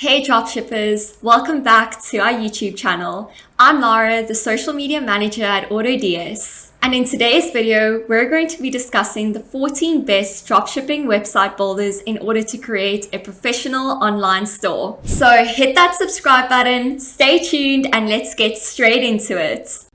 Hey dropshippers, welcome back to our YouTube channel. I'm Lara, the social media manager at AutoDS. And in today's video, we're going to be discussing the 14 best dropshipping website builders in order to create a professional online store. So hit that subscribe button, stay tuned, and let's get straight into it.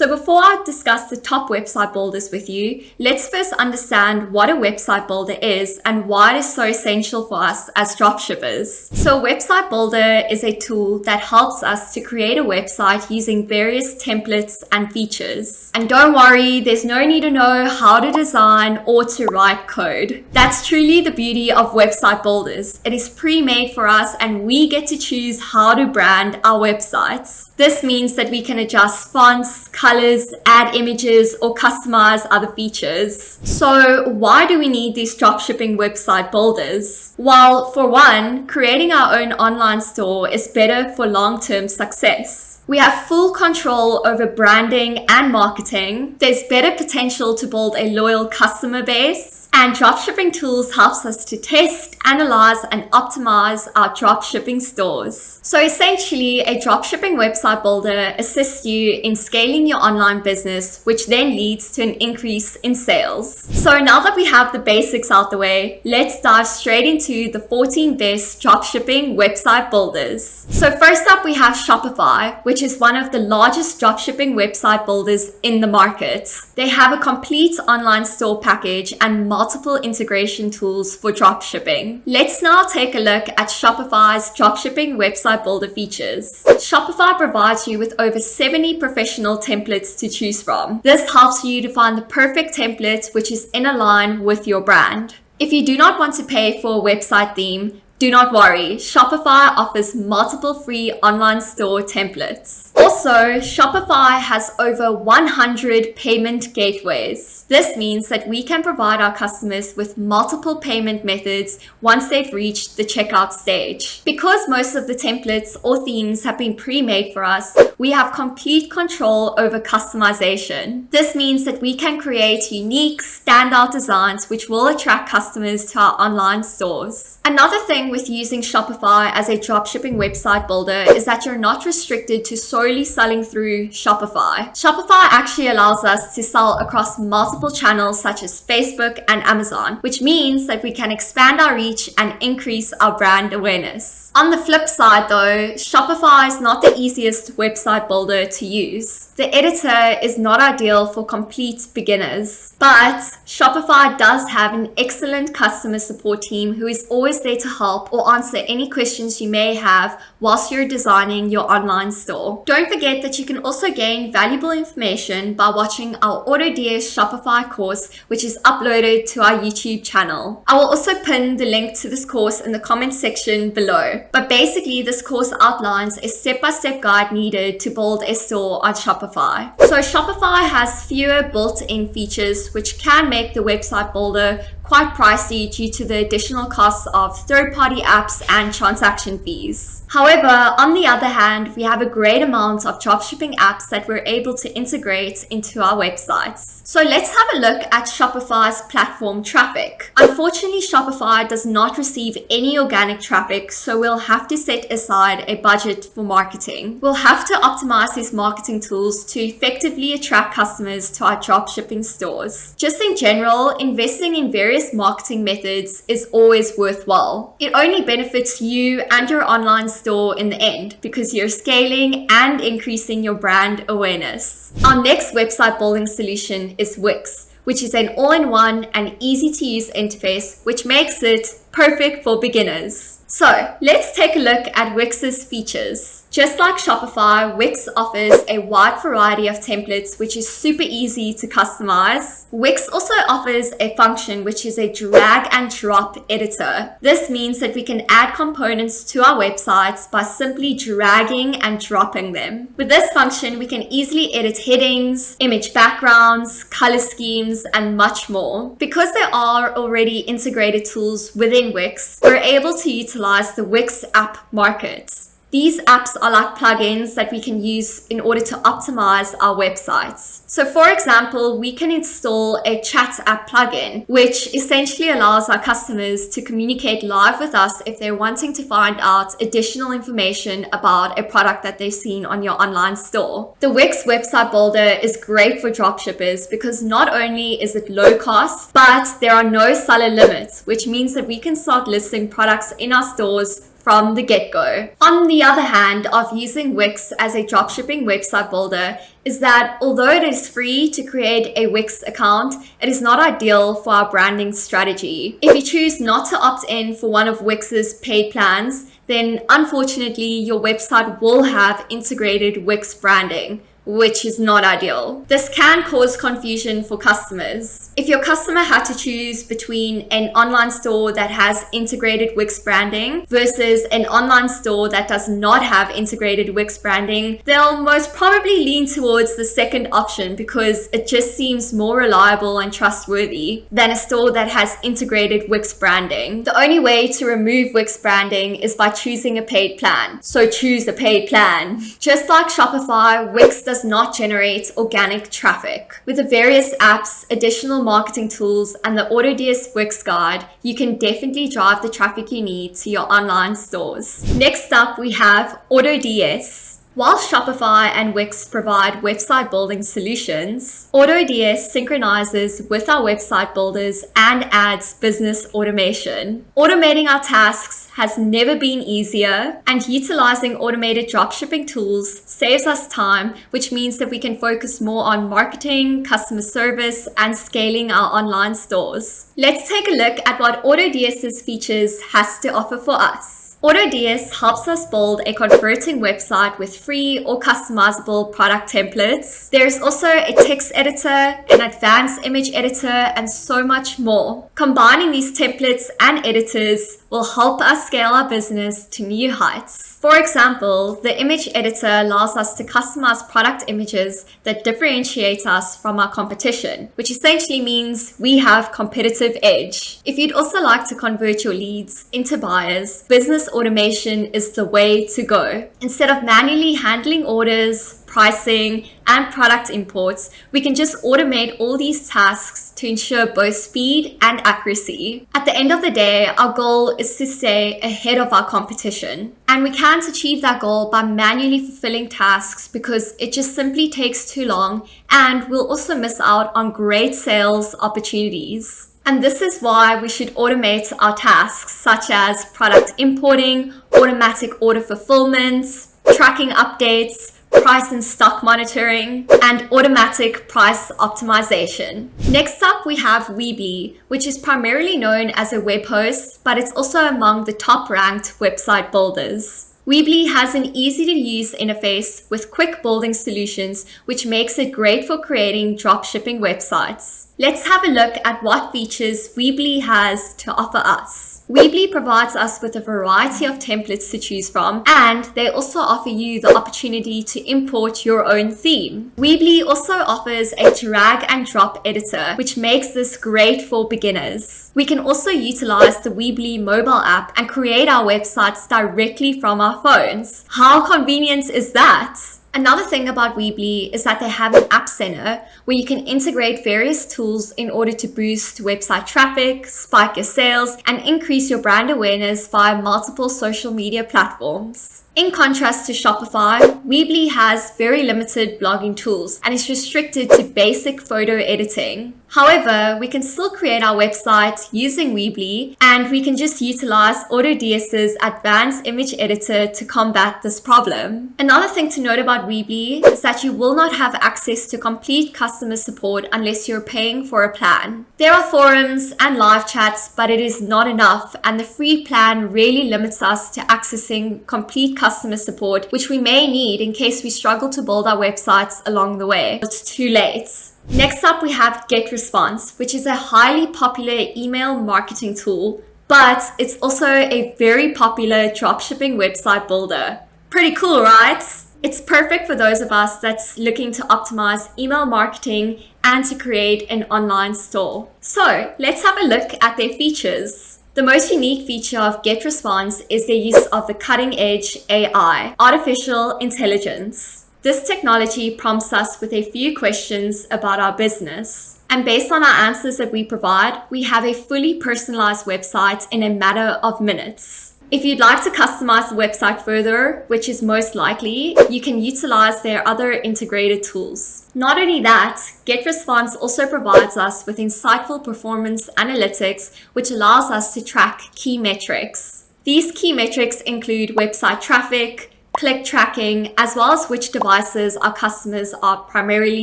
So before I discuss the top website builders with you, let's first understand what a website builder is and why it is so essential for us as dropshippers. So a website builder is a tool that helps us to create a website using various templates and features. And don't worry, there's no need to know how to design or to write code. That's truly the beauty of website builders. It is pre-made for us and we get to choose how to brand our websites. This means that we can adjust fonts, colors, add images, or customize other features. So why do we need these dropshipping website builders? Well, for one, creating our own online store is better for long-term success. We have full control over branding and marketing. There's better potential to build a loyal customer base and dropshipping tools helps us to test, analyze, and optimize our dropshipping stores. So essentially, a dropshipping website builder assists you in scaling your online business, which then leads to an increase in sales. So now that we have the basics out the way, let's dive straight into the 14 best dropshipping website builders. So first up, we have Shopify, which is one of the largest dropshipping website builders in the market. They have a complete online store package and multiple integration tools for dropshipping. Let's now take a look at Shopify's dropshipping website builder features. Shopify provides you with over 70 professional templates to choose from. This helps you to find the perfect template which is in line with your brand. If you do not want to pay for a website theme, do not worry, Shopify offers multiple free online store templates. Also, Shopify has over 100 payment gateways. This means that we can provide our customers with multiple payment methods once they've reached the checkout stage. Because most of the templates or themes have been pre-made for us, we have complete control over customization. This means that we can create unique, standout designs which will attract customers to our online stores. Another thing with using Shopify as a dropshipping website builder is that you're not restricted to solely selling through Shopify. Shopify actually allows us to sell across multiple channels such as Facebook and Amazon, which means that we can expand our reach and increase our brand awareness. On the flip side though, Shopify is not the easiest website builder to use. The editor is not ideal for complete beginners, but Shopify does have an excellent customer support team who is always there to help or answer any questions you may have whilst you're designing your online store. Don't forget that you can also gain valuable information by watching our AutoDS Shopify course, which is uploaded to our YouTube channel. I will also pin the link to this course in the comment section below. But basically, this course outlines a step-by-step -step guide needed to build a store on Shopify. So Shopify has fewer built-in features which can make the website builder quite pricey due to the additional costs of third-party apps and transaction fees. However, on the other hand, we have a great amount of dropshipping apps that we're able to integrate into our websites. So let's have a look at Shopify's platform traffic. Unfortunately, Shopify does not receive any organic traffic, so we'll have to set aside a budget for marketing. We'll have to optimize these marketing tools to effectively attract customers to our dropshipping stores. Just in general, investing in various marketing methods is always worthwhile. It only benefits you and your online store in the end because you're scaling and increasing your brand awareness. Our next website building solution is Wix, which is an all-in-one and easy to use interface, which makes it perfect for beginners. So let's take a look at Wix's features. Just like Shopify, Wix offers a wide variety of templates which is super easy to customize. Wix also offers a function which is a drag and drop editor. This means that we can add components to our websites by simply dragging and dropping them. With this function, we can easily edit headings, image backgrounds, color schemes, and much more. Because there are already integrated tools within Wix, we're able to utilize the Wix app market. These apps are like plugins that we can use in order to optimize our websites. So for example, we can install a chat app plugin, which essentially allows our customers to communicate live with us if they're wanting to find out additional information about a product that they've seen on your online store. The Wix website builder is great for dropshippers because not only is it low cost, but there are no seller limits, which means that we can start listing products in our stores from the get-go. On the other hand of using Wix as a dropshipping website builder is that although it is free to create a Wix account, it is not ideal for our branding strategy. If you choose not to opt in for one of Wix's paid plans, then unfortunately your website will have integrated Wix branding which is not ideal. This can cause confusion for customers. If your customer had to choose between an online store that has integrated Wix branding versus an online store that does not have integrated Wix branding, they'll most probably lean towards the second option because it just seems more reliable and trustworthy than a store that has integrated Wix branding. The only way to remove Wix branding is by choosing a paid plan. So choose a paid plan. Just like Shopify, Wix does not generate organic traffic. With the various apps, additional marketing tools, and the AutoDS Wix Guide, you can definitely drive the traffic you need to your online stores. Next up, we have AutoDS. While Shopify and Wix provide website building solutions, AutoDS synchronizes with our website builders and adds business automation. Automating our tasks has never been easier, and utilizing automated dropshipping tools saves us time, which means that we can focus more on marketing, customer service, and scaling our online stores. Let's take a look at what AutoDS's features has to offer for us. AutoDS helps us build a converting website with free or customizable product templates. There's also a text editor, an advanced image editor, and so much more. Combining these templates and editors will help us scale our business to new heights. For example, the image editor allows us to customize product images that differentiate us from our competition, which essentially means we have competitive edge. If you'd also like to convert your leads into buyers, business automation is the way to go. Instead of manually handling orders, pricing, and product imports, we can just automate all these tasks to ensure both speed and accuracy. At the end of the day, our goal is to stay ahead of our competition. And we can't achieve that goal by manually fulfilling tasks because it just simply takes too long and we'll also miss out on great sales opportunities. And this is why we should automate our tasks such as product importing, automatic order fulfillment, tracking updates, price and stock monitoring, and automatic price optimization. Next up, we have Weebly, which is primarily known as a web host, but it's also among the top ranked website builders. Weebly has an easy to use interface with quick building solutions, which makes it great for creating dropshipping websites. Let's have a look at what features Weebly has to offer us. Weebly provides us with a variety of templates to choose from, and they also offer you the opportunity to import your own theme. Weebly also offers a drag and drop editor, which makes this great for beginners. We can also utilize the Weebly mobile app and create our websites directly from our phones. How convenient is that? Another thing about Weebly is that they have an app center where you can integrate various tools in order to boost website traffic, spike your sales, and increase your brand awareness via multiple social media platforms. In contrast to Shopify, Weebly has very limited blogging tools and is restricted to basic photo editing. However, we can still create our website using Weebly and we can just utilize AutoDS's advanced image editor to combat this problem. Another thing to note about Weebly is that you will not have access to complete customer support unless you're paying for a plan. There are forums and live chats, but it is not enough and the free plan really limits us to accessing complete customer support, which we may need in case we struggle to build our websites along the way. It's too late. Next up, we have GetResponse, which is a highly popular email marketing tool, but it's also a very popular dropshipping website builder. Pretty cool, right? It's perfect for those of us that's looking to optimize email marketing and to create an online store. So let's have a look at their features. The most unique feature of GetResponse is their use of the cutting edge AI, artificial intelligence. This technology prompts us with a few questions about our business. And based on our answers that we provide, we have a fully personalized website in a matter of minutes. If you'd like to customize the website further, which is most likely, you can utilize their other integrated tools. Not only that, GetResponse also provides us with insightful performance analytics, which allows us to track key metrics. These key metrics include website traffic, click tracking, as well as which devices our customers are primarily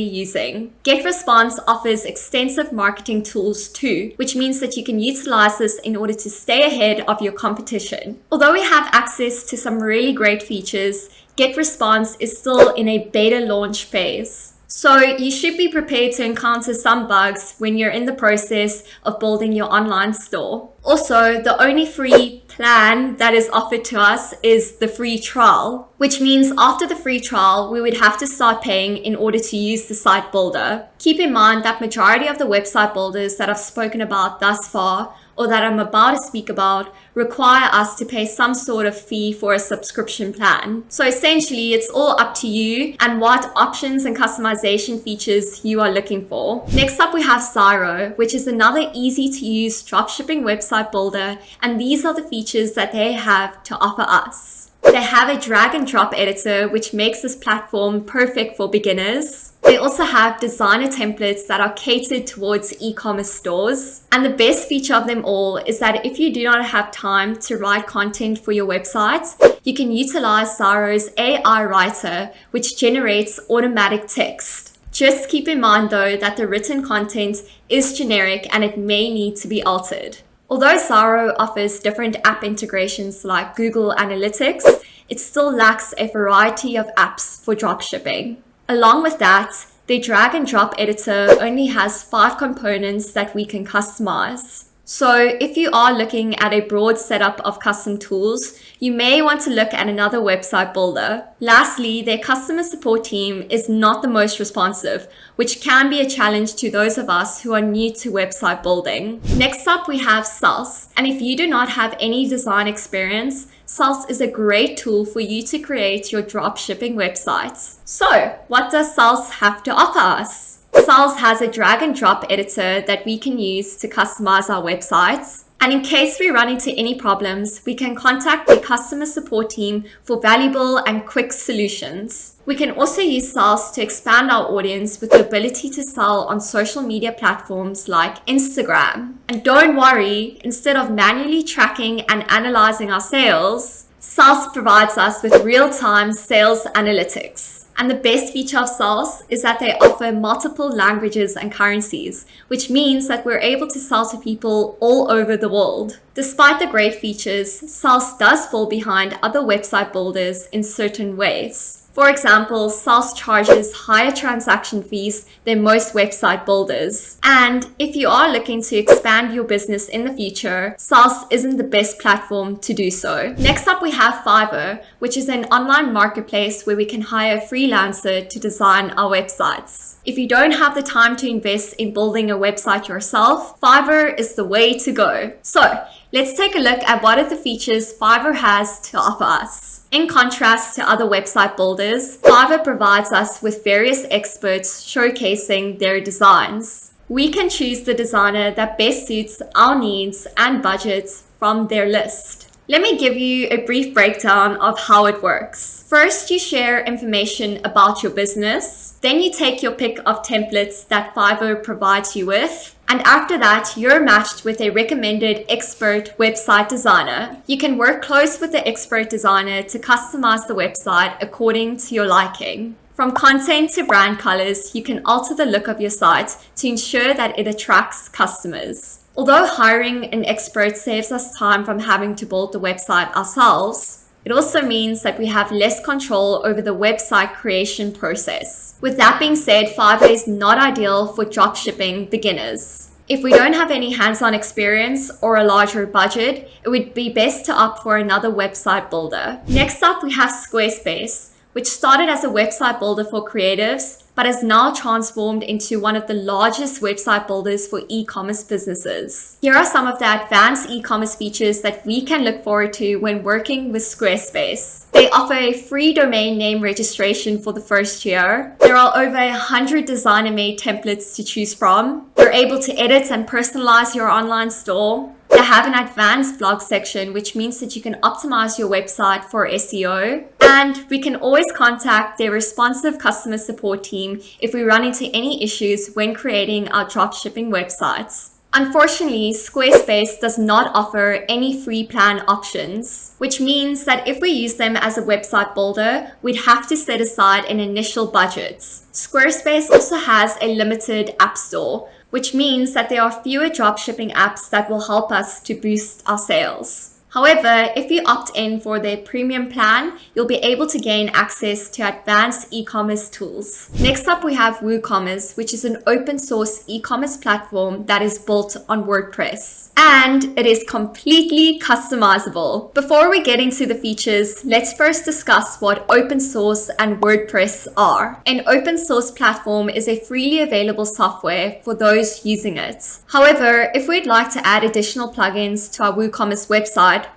using. GetResponse offers extensive marketing tools too, which means that you can utilize this in order to stay ahead of your competition. Although we have access to some really great features, GetResponse is still in a beta launch phase. So you should be prepared to encounter some bugs when you're in the process of building your online store. Also, the only free plan that is offered to us is the free trial, which means after the free trial, we would have to start paying in order to use the site builder. Keep in mind that majority of the website builders that I've spoken about thus far or that I'm about to speak about require us to pay some sort of fee for a subscription plan. So essentially, it's all up to you and what options and customization features you are looking for. Next up, we have Zyro, which is another easy to use dropshipping website builder. And these are the features that they have to offer us. They have a drag and drop editor, which makes this platform perfect for beginners. They also have designer templates that are catered towards e-commerce stores. And the best feature of them all is that if you do not have time to write content for your website, you can utilize Zyro's AI writer, which generates automatic text. Just keep in mind though that the written content is generic and it may need to be altered. Although Zyro offers different app integrations like Google Analytics, it still lacks a variety of apps for dropshipping. Along with that, the drag and drop editor only has five components that we can customize. So if you are looking at a broad setup of custom tools, you may want to look at another website builder. Lastly, their customer support team is not the most responsive, which can be a challenge to those of us who are new to website building. Next up, we have Selz. And if you do not have any design experience, Selz is a great tool for you to create your dropshipping websites. So what does Selz have to offer us? Selz has a drag and drop editor that we can use to customize our websites. And in case we run into any problems, we can contact the customer support team for valuable and quick solutions. We can also use Selz to expand our audience with the ability to sell on social media platforms like Instagram. And don't worry, instead of manually tracking and analyzing our sales, Selz provides us with real-time sales analytics. And the best feature of Selz is that they offer multiple languages and currencies, which means that we're able to sell to people all over the world. Despite the great features, Selz does fall behind other website builders in certain ways. For example, Selz charges higher transaction fees than most website builders. And if you are looking to expand your business in the future, Selz isn't the best platform to do so. Next up, we have Fiverr, which is an online marketplace where we can hire a freelancer to design our websites. If you don't have the time to invest in building a website yourself, Fiverr is the way to go. So let's take a look at what are the features Fiverr has to offer us. In contrast to other website builders, Fiverr provides us with various experts showcasing their designs. We can choose the designer that best suits our needs and budgets from their list. Let me give you a brief breakdown of how it works. First, you share information about your business. Then you take your pick of templates that Fiverr provides you with. And after that, you're matched with a recommended expert website designer. You can work close with the expert designer to customize the website according to your liking. From content to brand colors, you can alter the look of your site to ensure that it attracts customers. Although hiring an expert saves us time from having to build the website ourselves, it also means that we have less control over the website creation process. With that being said, Fiverr is not ideal for dropshipping beginners. If we don't have any hands-on experience or a larger budget, it would be best to opt for another website builder. Next up, we have Squarespace, which started as a website builder for creatives, but has now transformed into one of the largest website builders for e-commerce businesses. Here are some of the advanced e-commerce features that we can look forward to when working with Squarespace. They offer a free domain name registration for the first year. There are over 100 designer-made templates to choose from. You're able to edit and personalize your online store. They have an advanced blog section, which means that you can optimize your website for SEO. And we can always contact their responsive customer support team if we run into any issues when creating our dropshipping websites. Unfortunately, Squarespace does not offer any free plan options, which means that if we use them as a website builder, we'd have to set aside an initial budget. Squarespace also has a limited app store, which means that there are fewer dropshipping apps that will help us to boost our sales. However, if you opt in for their premium plan, you'll be able to gain access to advanced e-commerce tools. Next up, we have WooCommerce, which is an open source e-commerce platform that is built on WordPress. And it is completely customizable. Before we get into the features, let's first discuss what open source and WordPress are. An open source platform is a freely available software for those using it. However, if we'd like to add additional plugins to our WooCommerce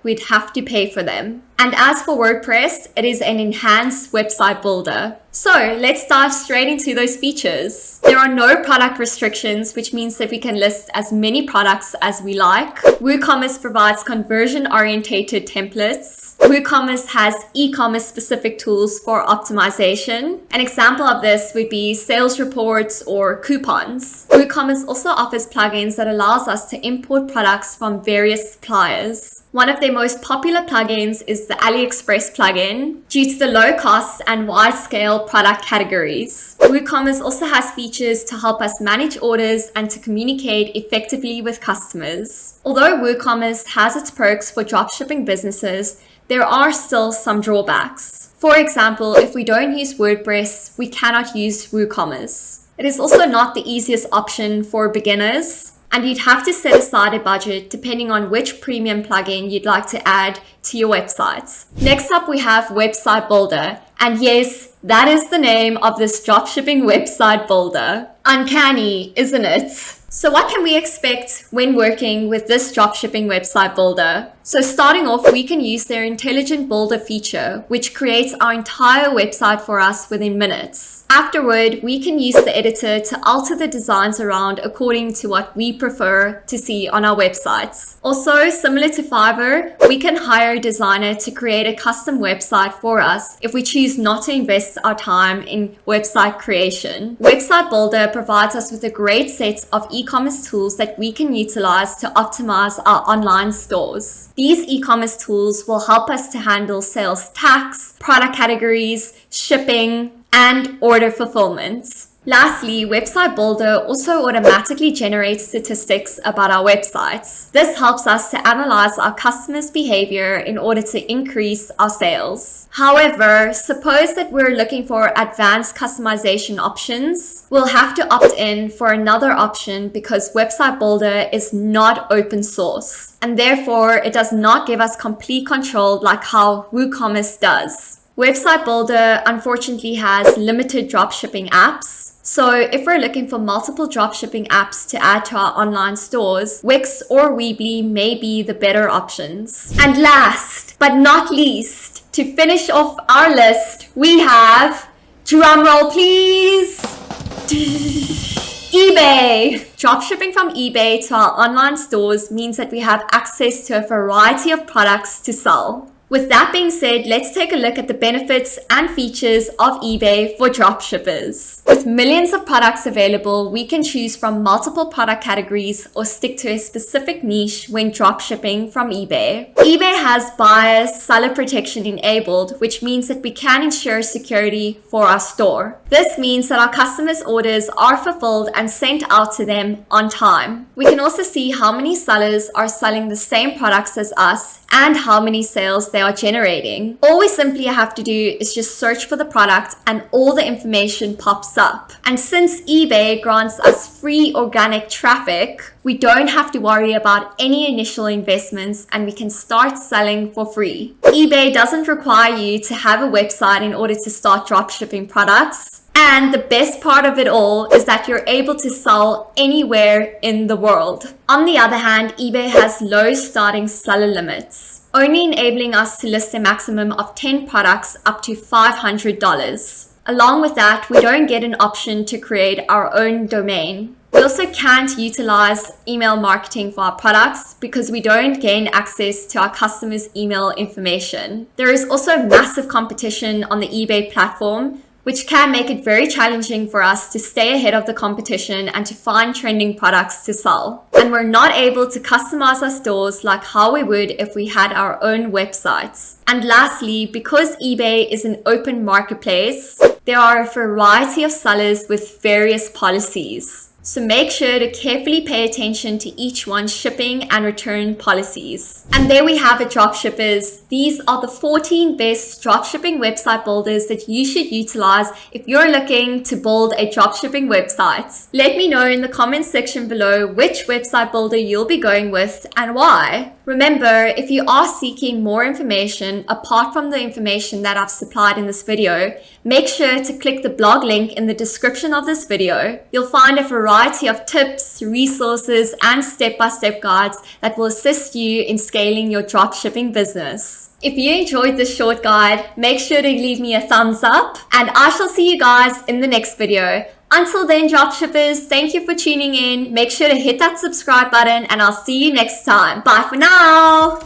we'd have to pay for them. And as for WordPress, it is an enhanced website builder. So let's dive straight into those features. There are no product restrictions, which means that we can list as many products as we like. WooCommerce provides conversion-orientated templates. WooCommerce has e-commerce specific tools for optimization. An example of this would be sales reports or coupons. WooCommerce also offers plugins that allows us to import products from various suppliers. One of their most popular plugins is the AliExpress plugin due to the low costs and wide scale product categories. WooCommerce also has features to help us manage orders and to communicate effectively with customers. Although WooCommerce has its perks for dropshipping businesses, there are still some drawbacks. For example, if we don't use WordPress, we cannot use WooCommerce. It is also not the easiest option for beginners and you'd have to set aside a budget depending on which premium plugin you'd like to add to your websites. Next up, we have Website Builder. And yes, that is the name of this dropshipping website builder. Uncanny, isn't it? So what can we expect when working with this dropshipping website builder? So starting off, we can use their intelligent builder feature, which creates our entire website for us within minutes. Afterward, we can use the editor to alter the designs around according to what we prefer to see on our websites. Also, similar to Fiverr, we can hire a designer to create a custom website for us if we choose not to invest our time in website creation. Website Builder provides us with a great set of e-commerce tools that we can utilize to optimize our online stores. These e-commerce tools will help us to handle sales tax, product categories, shipping, and order fulfillment. Lastly, Website Builder also automatically generates statistics about our websites. This helps us to analyze our customers' behavior in order to increase our sales. However, suppose that we're looking for advanced customization options, we'll have to opt in for another option because Website Builder is not open source, and therefore it does not give us complete control like how WooCommerce does. Website Builder unfortunately has limited dropshipping apps, so if we're looking for multiple dropshipping apps to add to our online stores, Wix or Weebly may be the better options. And last but not least, to finish off our list, we have, drumroll please, eBay. Dropshipping from eBay to our online stores means that we have access to a variety of products to sell. With that being said, let's take a look at the benefits and features of eBay for dropshippers. With millions of products available, we can choose from multiple product categories or stick to a specific niche when dropshipping from eBay. eBay has buyer seller protection enabled, which means that we can ensure security for our store. This means that our customers' orders are fulfilled and sent out to them on time. We can also see how many sellers are selling the same products as us and how many sales they are generating. All we simply have to do is just search for the product and all the information pops up. And since eBay grants us free organic traffic, we don't have to worry about any initial investments and we can start selling for free. eBay doesn't require you to have a website in order to start dropshipping products. And the best part of it all is that you're able to sell anywhere in the world. On the other hand, eBay has low starting seller limits, only enabling us to list a maximum of 10 products up to $500. Along with that, we don't get an option to create our own domain. We also can't utilize email marketing for our products because we don't gain access to our customers' email information. There is also massive competition on the eBay platform, which can make it very challenging for us to stay ahead of the competition and to find trending products to sell. And we're not able to customize our stores like how we would if we had our own websites. And lastly, because eBay is an open marketplace, there are a variety of sellers with various policies. So make sure to carefully pay attention to each one's shipping and return policies. And there we have it dropshippers. These are the 14 best dropshipping website builders that you should utilize if you're looking to build a dropshipping website. Let me know in the comments section below which website builder you'll be going with and why. Remember, if you are seeking more information apart from the information that I've supplied in this video, make sure to click the blog link in the description of this video. You'll find a variety of tips, resources, and step-by-step -step guides that will assist you in scaling your dropshipping business. If you enjoyed this short guide, make sure to leave me a thumbs up and I shall see you guys in the next video. Until then, dropshippers, thank you for tuning in. Make sure to hit that subscribe button and I'll see you next time. Bye for now.